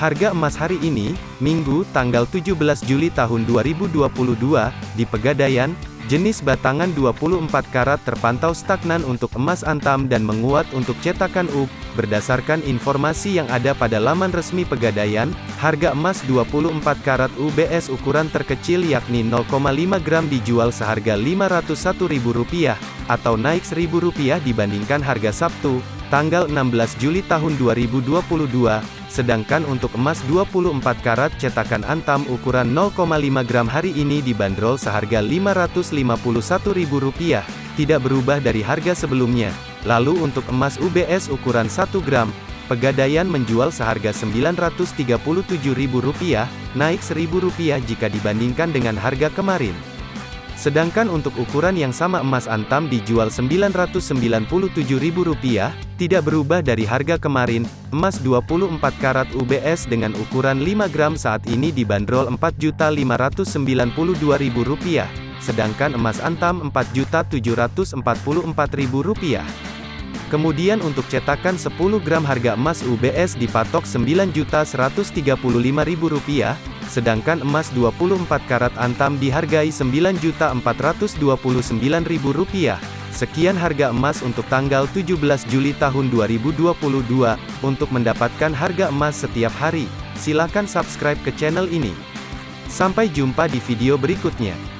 Harga emas hari ini, Minggu, tanggal 17 Juli tahun 2022, di Pegadaian, jenis batangan 24 karat terpantau stagnan untuk emas antam dan menguat untuk cetakan UB. Berdasarkan informasi yang ada pada laman resmi Pegadaian, harga emas 24 karat UBS ukuran terkecil yakni 0,5 gram dijual seharga Rp501.000, atau naik Rp1.000 dibandingkan harga Sabtu, tanggal 16 Juli tahun 2022, Sedangkan untuk emas 24 karat cetakan Antam ukuran 0,5 gram hari ini dibanderol seharga Rp551.000, tidak berubah dari harga sebelumnya. Lalu untuk emas UBS ukuran 1 gram, Pegadaian menjual seharga Rp937.000, naik Rp1.000 jika dibandingkan dengan harga kemarin. Sedangkan untuk ukuran yang sama emas antam dijual Rp997.000, tidak berubah dari harga kemarin. Emas 24 karat UBS dengan ukuran 5 gram saat ini dibanderol Rp4.592.000, sedangkan emas antam Rp4.744.000. Kemudian untuk cetakan 10 gram harga emas UBS dipatok Rp9.135.000, sedangkan emas 24 karat antam dihargai Rp9.429.000. Sekian harga emas untuk tanggal 17 Juli tahun 2022. Untuk mendapatkan harga emas setiap hari, silakan subscribe ke channel ini. Sampai jumpa di video berikutnya.